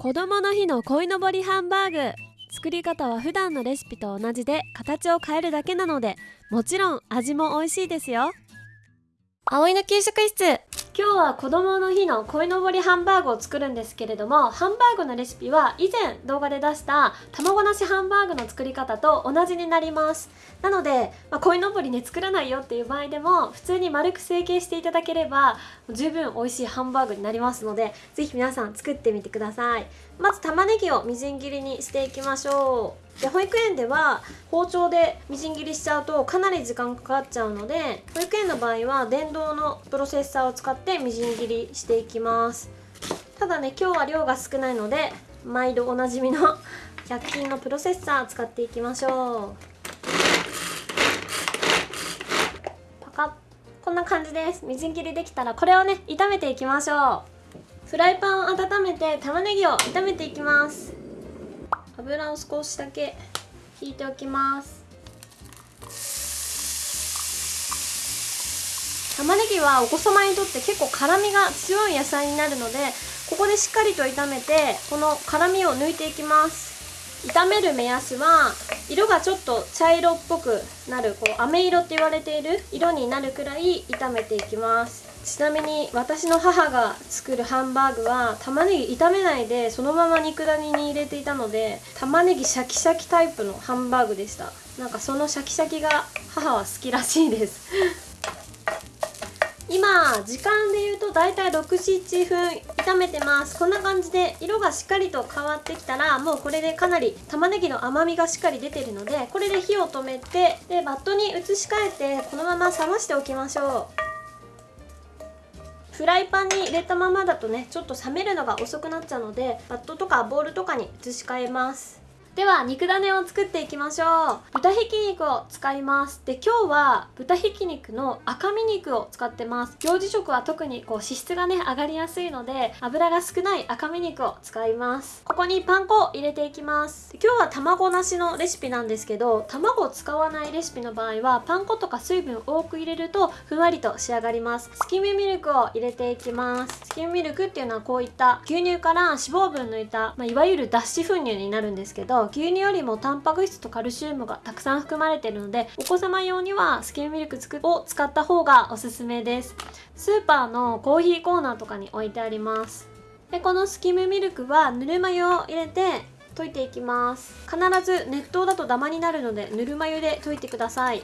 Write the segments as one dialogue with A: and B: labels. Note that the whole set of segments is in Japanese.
A: 子供の日の鯉のぼりハンバーグ。作り方は普段のレシピと同じで形を変えるだけなのでもちろん味も美味しいですよ。葵の給食室。今日は子供の日の鯉のぼりハンバーグを作るんですけれどもハンバーグのレシピは以前動画で出した卵なしハンバーグの作り方と同じになります。なので、まあ、鯉のぼりね作らないよっていう場合でも普通に丸く成形していただければ十分美味しいハンバーグになりますのでぜひ皆さん作ってみてください。まず玉ねぎをみじん切りにしていきましょう。で保育園では包丁でみじん切りしちゃうとかなり時間かかっちゃうので保育園の場合は電動のプロセッサーを使ってみじん切りしていきます。ただね今日は量が少ないので毎度おなじみの100均のプロセッサー使っていきましょう。パカッ。こんな感じです。みじん切りできたらこれをね炒めていきましょう。フライパンを温めて玉ねぎを炒めていきます。油を少しだけ引いておきます。玉ねぎはお子様にとって結構辛みが強い野菜になるのでここでしっかりと炒めてこの辛みを抜いていきます。炒める目安は色がちょっと茶色っぽくなるこう飴色って言われている色になるくらい炒めていきます。ちなみに私の母が作るハンバーグは玉ねぎ炒めないでそのまま肉ダネに入れていたので玉ねぎシャキシャキタイプのハンバーグでした。なんかそのシャキシャキが母は好きらしいです。今時間で言うとだいたい67分炒めてます。こんな感じで色がしっかりと変わってきたらもうこれでかなり玉ねぎの甘みがしっかり出てるのでこれで火を止めてでバットに移し替えてこのまま冷ましておきましょう。フライパンに入れたままだとねちょっと冷めるのが遅くなっちゃうのでバットとかボウルとかに移し替えます。では肉ダネを作っていきましょう。豚ひき肉を使います。で今日は豚ひき肉の赤身肉を使ってます。幼児食は特にこう脂質がね上がりやすいので油が少ない赤身肉を使います。ここにパン粉を入れていきます。今日は卵なしのレシピなんですけど卵を使わないレシピの場合はパン粉とか水分多く入れるとふんわりと仕上がります。スキムミルクを入れていきます。スキムミルクっていうのはこういった牛乳から脂肪分抜いた、まあ、いわゆる脱脂粉乳になるんですけど牛乳よりもタンパク質とカルシウムがたくさん含まれているのでお子様用にはスキムミルクを使った方がおすすめです。スーパーのコーヒーコーナーとかに置いてあります。でこのスキムミルクはぬるま湯を入れて溶いていきます。必ず熱湯だとダマになるのでぬるま湯で溶いてください。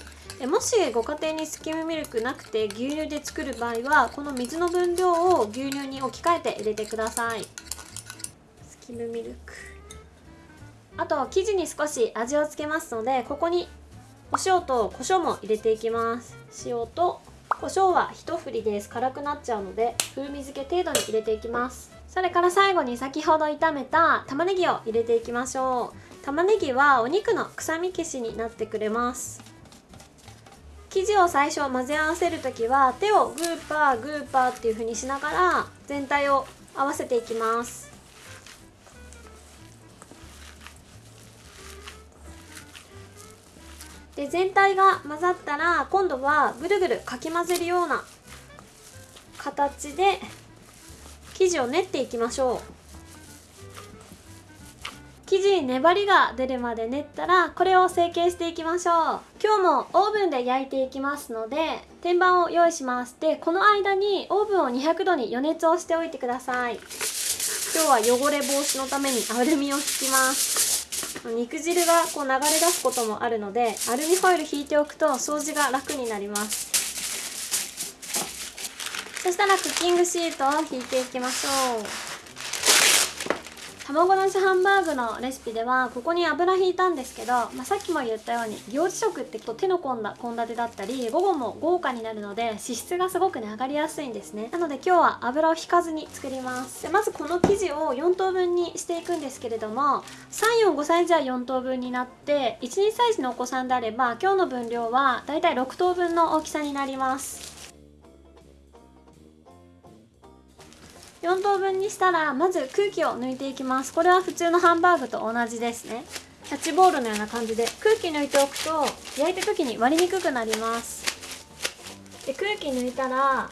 A: もしご家庭にスキムミルクなくて牛乳で作る場合はこの水の分量を牛乳に置き換えて入れてください。スキムミルク。あと生地に少し味をつけますのでここにお塩と胡椒も入れていきます。塩と胡椒は一振りです。辛くなっちゃうので風味付け程度に入れていきます。それから最後に先ほど炒めた玉ねぎを入れていきましょう。玉ねぎはお肉の臭み消しになってくれます。生地を最初混ぜ合わせる時は手をグーパーグーパーっていう風にしながら全体を合わせていきます。で全体が混ざったら今度はぐるぐるかき混ぜるような形で生地を練っていきましょう。生地に粘りが出るまで練ったらこれを成形していきましょう。今日もオーブンで焼いていきますので天板を用意します。でこの間にオーブンを200度に予熱をしておいてください。今日は汚れ防止のためにアルミを引きます。肉汁がこう流れ出すこともあるのでアルミホイル引いておくと掃除が楽になります。そしたらクッキングシートを引いていきましょう。卵なしハンバーグのレシピではここに油引いたんですけど、まあ、さっきも言ったように行事食ってと手の込んだ献立だったり午後も豪華になるので脂質がすごくね上がりやすいんですね。なので今日は油を引かずに作ります。でまずこの生地を4等分にしていくんですけれども345歳児は4等分になって12歳児のお子さんであれば今日の分量はだいたい6等分の大きさになります。4等分にしたらまず空気を抜いていきます。これは普通のハンバーグと同じですね。キャッチボールのような感じで空気抜いておくと焼いた時に割りにくくなります。で空気抜いたら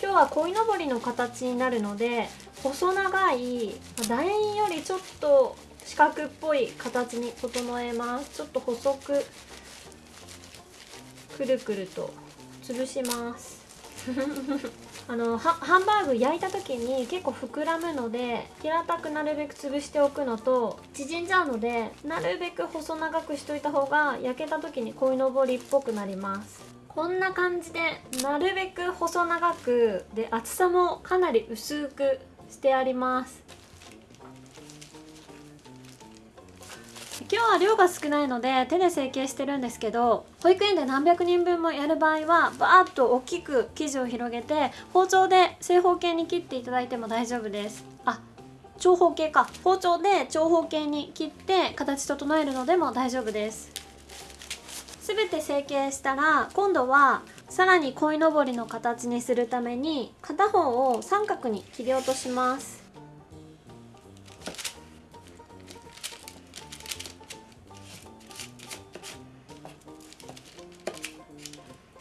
A: 今日は鯉のぼりの形になるので細長い楕円よりちょっと四角っぽい形に整えます。ちょっと細くくるくると潰します。あのハンバーグ焼いた時に結構膨らむので平たくなるべく潰しておくのと縮んじゃうのでなるべく細長くしといた方が焼けた時に鯉のぼりっぽくなります。こんな感じでなるべく細長くで厚さもかなり薄くしてあります。今日は量が少ないので手で成形してるんですけど保育園で何百人分もやる場合はバーッと大きく生地を広げて包丁で正方形に切っていただいても大丈夫です。あ長方形か。包丁で長方形に切って形整えるのでも大丈夫です。全て成形したら今度はさらに鯉のぼりの形にするために片方を三角に切り落とします。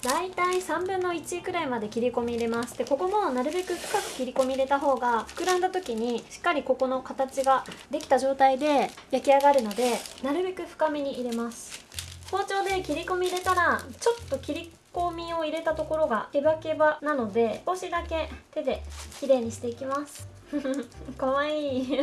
A: 大体3分の1くらいまで切り込み入れます。でここもなるべく深く切り込み入れた方が膨らんだ時にしっかりここの形ができた状態で焼き上がるのでなるべく深めに入れます。包丁で切り込み入れたらちょっと切り込みを入れたところがケバケバなので少しだけ手で綺麗にしていきます。かわいい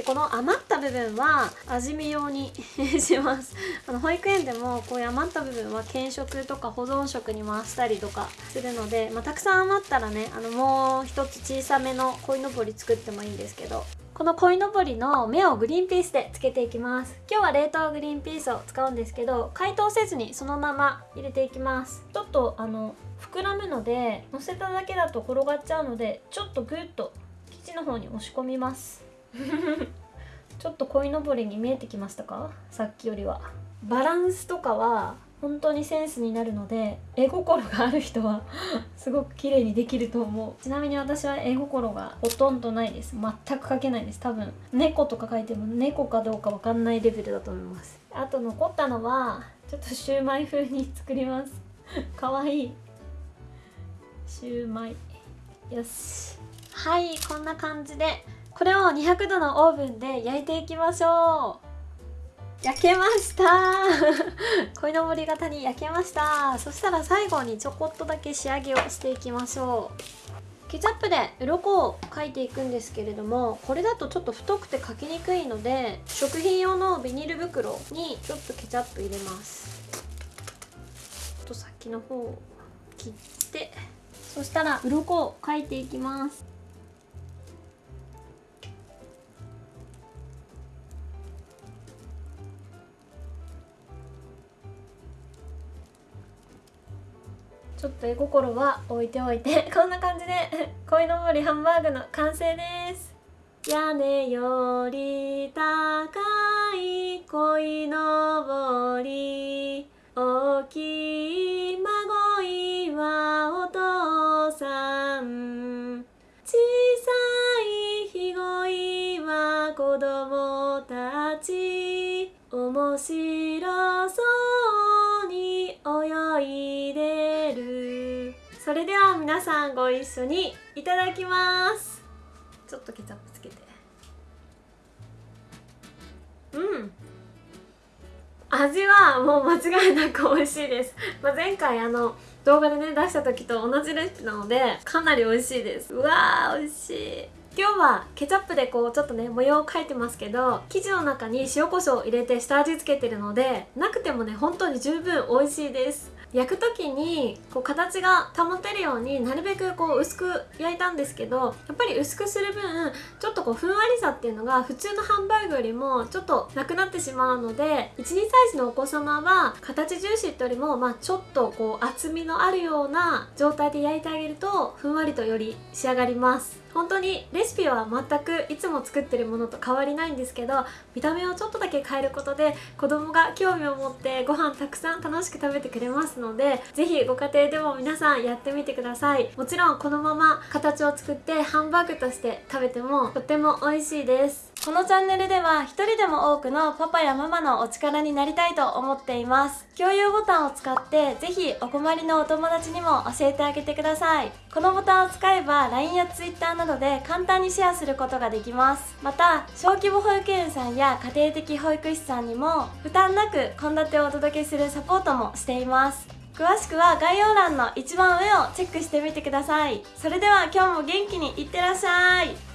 A: でこの余った部分は味見用にします。あの保育園でもこういう余った部分は軽食とか保存食に回したりとかするので、まあ、たくさん余ったらねあのもう一つ小さめの鯉のぼり作ってもいいんですけどこの鯉のぼりの目をグリーンピースでつけていきます。今日は冷凍グリーンピースを使うんですけど解凍せずにそのまま入れていきます。ちょっとあの膨らむので乗せただけだと転がっちゃうのでちょっとグッと生地の方に押し込みます。ちょっと鯉のぼりに見えてきましたか？さっきよりは。バランスとかは本当にセンスになるので絵心がある人は すごく綺麗にできると思う。ちなみに私は絵心がほとんどないです。全く描けないです。多分猫とか描いても猫かどうかわかんないレベルだと思います。あと残ったのはちょっとシューマイ風に作ります。かわいい。シューマイ。よし。はいこんな感じでこれを200度のオーブンで焼いていきましょう。焼けました。鯉のぼり型に焼けました。そしたら最後にちょこっとだけ仕上げをしていきましょう。ケチャップで鱗を描いていくんですけれどもこれだとちょっと太くて描きにくいので食品用のビニール袋にちょっとケチャップ入れます。ちょっと先の方を切ってそしたら鱗を描いていきます。ちょっと絵心は置いておいて。こんな感じで 鯉のぼりハンバーグの完成です。屋根より高い鯉のぼり。大きい孫いはお父さん。小さいひごいは子供たち。面白それでは皆さんご一緒にいただきます。ちょっとケチャップつけて。うん。味はもう間違いなく美味しいです、まあ、前回あの動画でね出した時と同じレシピなのでかなり美味しいです。うわー美味しい。今日はケチャップでこうちょっとね模様を描いてますけど生地の中に塩コショウを入れて下味付けてるのでなくてもね本当に十分美味しいです。焼く時にこう形が保てるようになるべくこう薄く焼いたんですけどやっぱり薄くする分ちょっとこうふんわりさっていうのが普通のハンバーグよりもちょっとなくなってしまうので12歳児のお子様は形重視ってよりも、まあ、ちょっとこう厚みのあるような状態で焼いてあげるとふんわりとより仕上がります。本当にレシピは全くいつも作ってるものと変わりないんですけど見た目をちょっとだけ変えることで子供が興味を持ってご飯たくさん楽しく食べてくれますので是非ご家庭でも皆さんやってみてください。もちろんこのまま形を作ってハンバーグとして食べてもとっても美味しいです。このチャンネルでは一人でも多くのパパやママのお力になりたいと思っています。共有ボタンを使ってぜひお困りのお友達にも教えてあげてください。このボタンを使えば LINE や Twitter などで簡単にシェアすることができます。また小規模保育園さんや家庭的保育士さんにも負担なく献立をお届けするサポートもしています。詳しくは概要欄の一番上をチェックしてみてください。それでは今日も元気にいってらっしゃい。